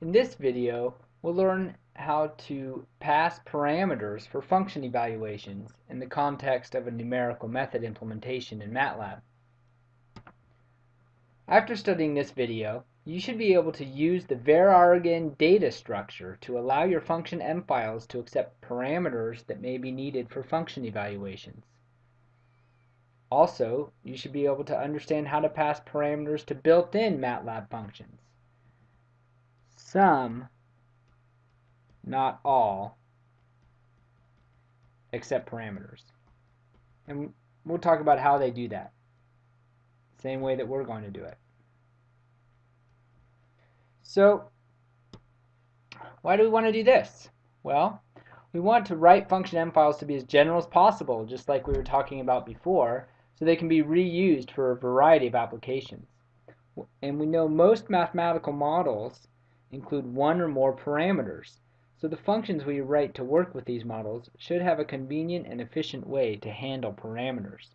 In this video, we'll learn how to pass parameters for function evaluations in the context of a numerical method implementation in MATLAB. After studying this video, you should be able to use the varargin data structure to allow your function M files to accept parameters that may be needed for function evaluations. Also, you should be able to understand how to pass parameters to built-in MATLAB functions. Some, not all, accept parameters. And we'll talk about how they do that. Same way that we're going to do it. So, why do we want to do this? Well, we want to write function M files to be as general as possible, just like we were talking about before, so they can be reused for a variety of applications. And we know most mathematical models include one or more parameters. So the functions we write to work with these models should have a convenient and efficient way to handle parameters.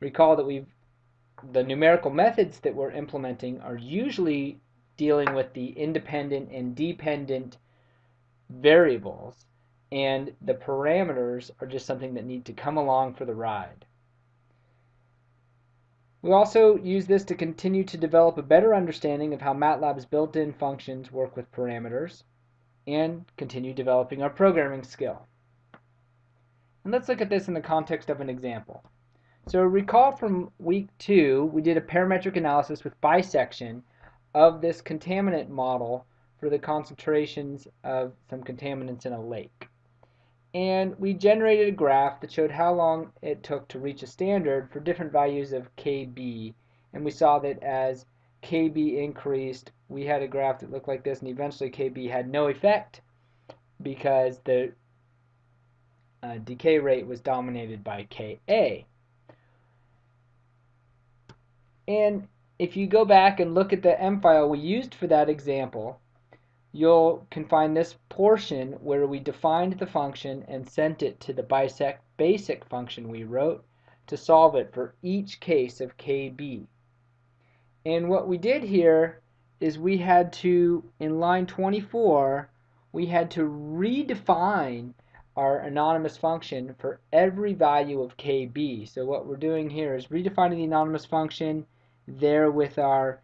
Recall that we've the numerical methods that we're implementing are usually dealing with the independent and dependent variables and the parameters are just something that need to come along for the ride. We also use this to continue to develop a better understanding of how MATLAB's built-in functions work with parameters and continue developing our programming skill. And let's look at this in the context of an example. So recall from week two, we did a parametric analysis with bisection of this contaminant model for the concentrations of some contaminants in a lake and we generated a graph that showed how long it took to reach a standard for different values of KB and we saw that as KB increased we had a graph that looked like this and eventually KB had no effect because the uh, decay rate was dominated by Ka. And if you go back and look at the M file we used for that example you can find this portion where we defined the function and sent it to the bisect basic function we wrote to solve it for each case of KB. And what we did here is we had to, in line 24, we had to redefine our anonymous function for every value of KB. So what we're doing here is redefining the anonymous function there with our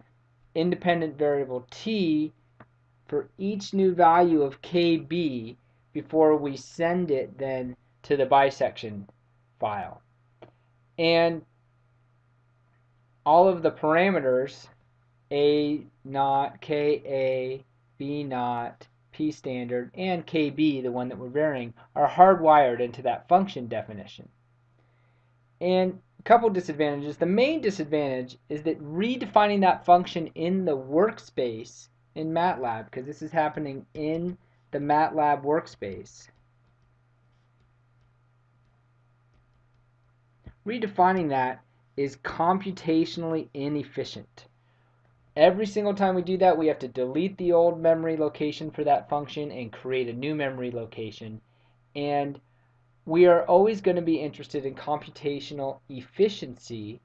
independent variable t for each new value of KB before we send it then to the bisection file. And all of the parameters A naught, KA, B naught, P standard, and KB, the one that we're varying, are hardwired into that function definition. And a couple disadvantages. The main disadvantage is that redefining that function in the workspace in MATLAB because this is happening in the MATLAB workspace. Redefining that is computationally inefficient. Every single time we do that, we have to delete the old memory location for that function and create a new memory location. And we are always going to be interested in computational efficiency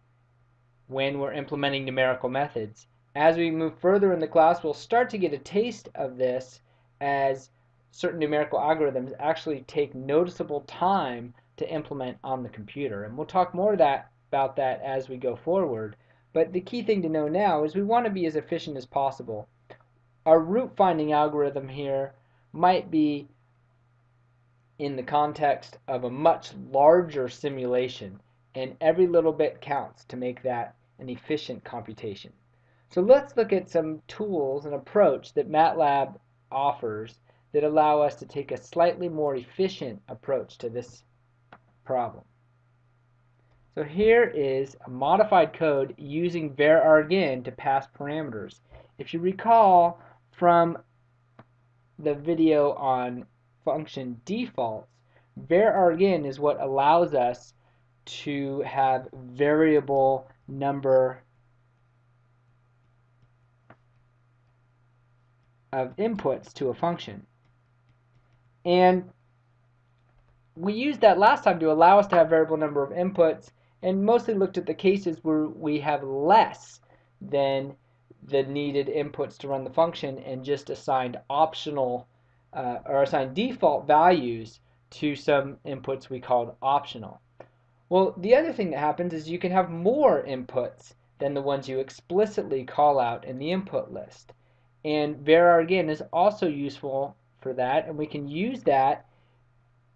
when we're implementing numerical methods. As we move further in the class, we'll start to get a taste of this as certain numerical algorithms actually take noticeable time to implement on the computer. And we'll talk more that, about that as we go forward. But the key thing to know now is we want to be as efficient as possible. Our root finding algorithm here might be in the context of a much larger simulation and every little bit counts to make that an efficient computation. So let's look at some tools and approach that MATLAB offers that allow us to take a slightly more efficient approach to this problem. So here is a modified code using varargin to pass parameters. If you recall from the video on function defaults, varargin is what allows us to have variable number of inputs to a function. And we used that last time to allow us to have variable number of inputs and mostly looked at the cases where we have less than the needed inputs to run the function and just assigned optional uh, or assigned default values to some inputs we called optional. Well, the other thing that happens is you can have more inputs than the ones you explicitly call out in the input list. And varargin is also useful for that, and we can use that,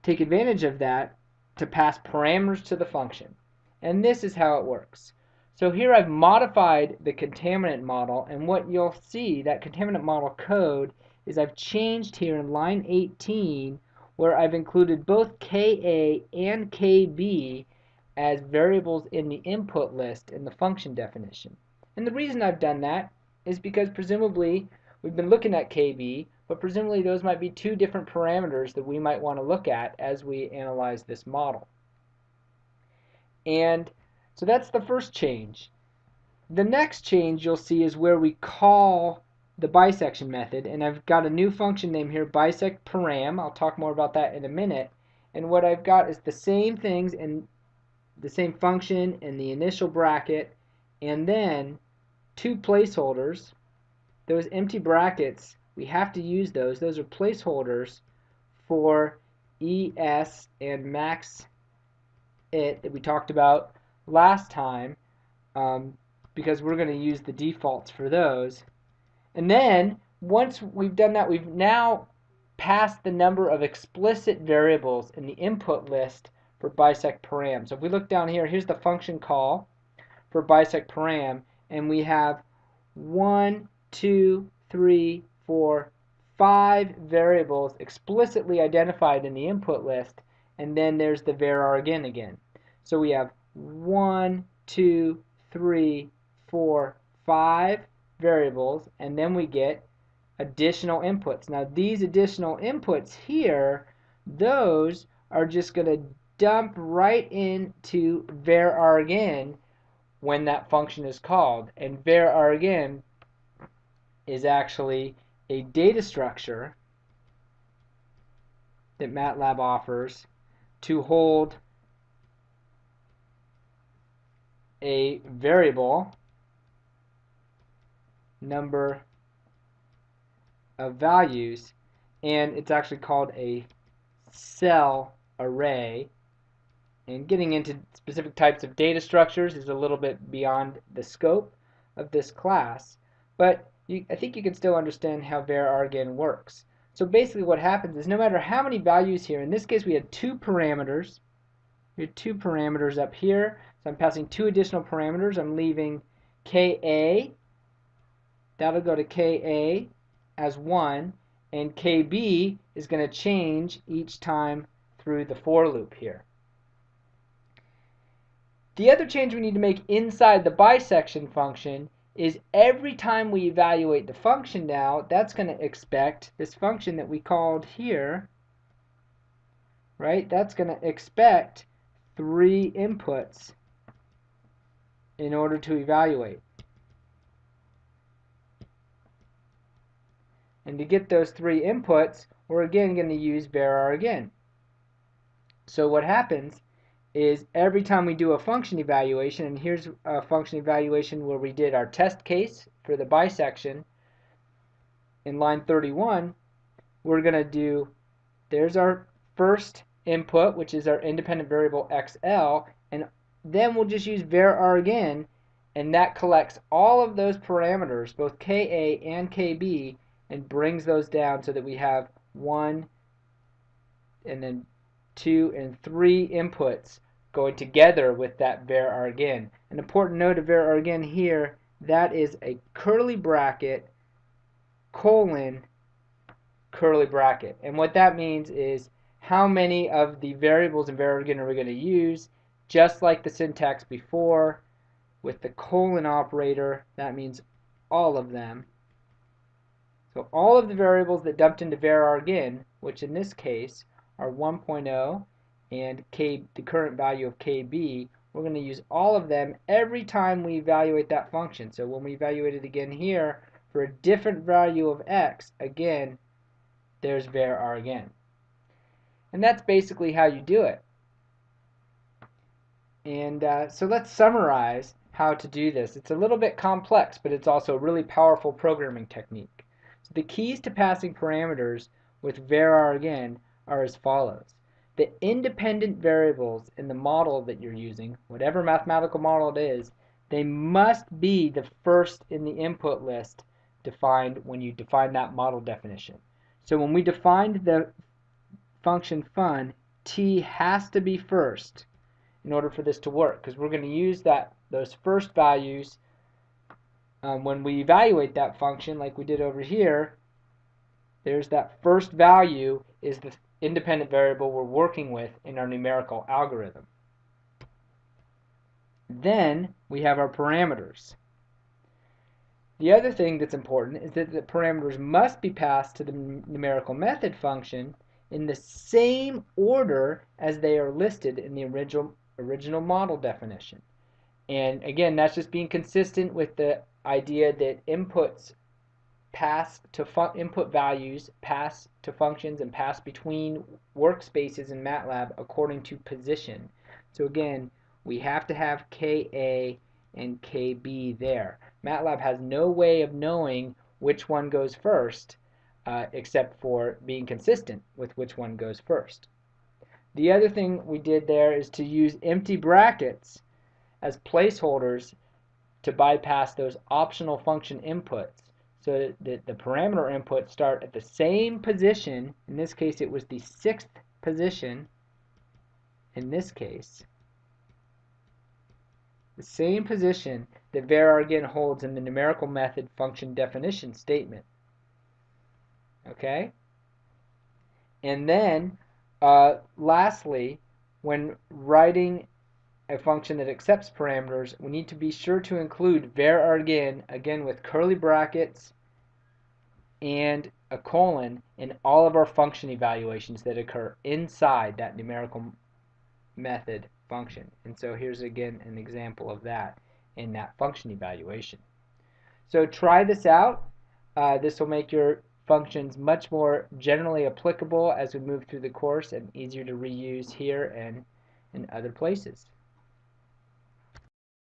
take advantage of that, to pass parameters to the function. And this is how it works. So here I've modified the contaminant model, and what you'll see, that contaminant model code, is I've changed here in line 18 where I've included both KA and KB as variables in the input list in the function definition. And the reason I've done that is because presumably we've been looking at KB, but presumably those might be two different parameters that we might want to look at as we analyze this model. And so that's the first change. The next change you'll see is where we call the bisection method and I've got a new function name here bisect param I'll talk more about that in a minute and what I've got is the same things in the same function in the initial bracket and then two placeholders those empty brackets we have to use those those are placeholders for ES and max it that we talked about last time um, because we're going to use the defaults for those and then once we've done that, we've now passed the number of explicit variables in the input list for bisect param. So if we look down here, here's the function call for bisect param, and we have one, two, three, four, five variables explicitly identified in the input list, and then there's the varargin again. So we have one, two, three, four, five variables and then we get additional inputs. Now these additional inputs here, those are just going to dump right into varargin when that function is called. And varargin is actually a data structure that MATLAB offers to hold a variable number of values and it's actually called a cell array. And getting into specific types of data structures is a little bit beyond the scope of this class but you, I think you can still understand how var works. So basically what happens is no matter how many values here in this case we had two parameters. We had two parameters up here. So I'm passing two additional parameters. I'm leaving ka that'll go to Ka as 1 and Kb is going to change each time through the for loop here. The other change we need to make inside the bisection function is every time we evaluate the function now, that's going to expect this function that we called here, right? That's going to expect three inputs in order to evaluate. And to get those three inputs, we're again going to use varargin. So what happens is every time we do a function evaluation, and here's a function evaluation where we did our test case for the bisection in line 31, we're going to do, there's our first input, which is our independent variable xl, and then we'll just use varargin, and that collects all of those parameters, both ka and kb, and brings those down so that we have one and then two and three inputs going together with that varargin. An important note of varargin here, that is a curly bracket colon curly bracket. And what that means is how many of the variables in varargin are we going to use, just like the syntax before with the colon operator, that means all of them. So all of the variables that dumped into varargin, which in this case are 1.0 and k, the current value of kb, we're going to use all of them every time we evaluate that function. So when we evaluate it again here for a different value of x, again, there's varargin. And that's basically how you do it. And uh, so let's summarize how to do this. It's a little bit complex, but it's also a really powerful programming technique. So the keys to passing parameters with varargin are as follows. The independent variables in the model that you're using, whatever mathematical model it is, they must be the first in the input list defined when you define that model definition. So when we defined the function fun, t has to be first in order for this to work because we're going to use that those first values um, when we evaluate that function like we did over here there's that first value is the independent variable we're working with in our numerical algorithm. Then we have our parameters. The other thing that's important is that the parameters must be passed to the numerical method function in the same order as they are listed in the original, original model definition. And again, that's just being consistent with the idea that inputs pass to input values, pass to functions, and pass between workspaces in MATLAB according to position. So again, we have to have KA and KB there. MATLAB has no way of knowing which one goes first uh, except for being consistent with which one goes first. The other thing we did there is to use empty brackets as placeholders to bypass those optional function inputs so that the parameter inputs start at the same position. In this case, it was the sixth position. In this case, the same position that varargin holds in the numerical method function definition statement. Okay? And then, uh, lastly, when writing a function that accepts parameters, we need to be sure to include varargin, again with curly brackets and a colon in all of our function evaluations that occur inside that numerical method function. And so here's again an example of that in that function evaluation. So try this out. Uh, this will make your functions much more generally applicable as we move through the course and easier to reuse here and in other places.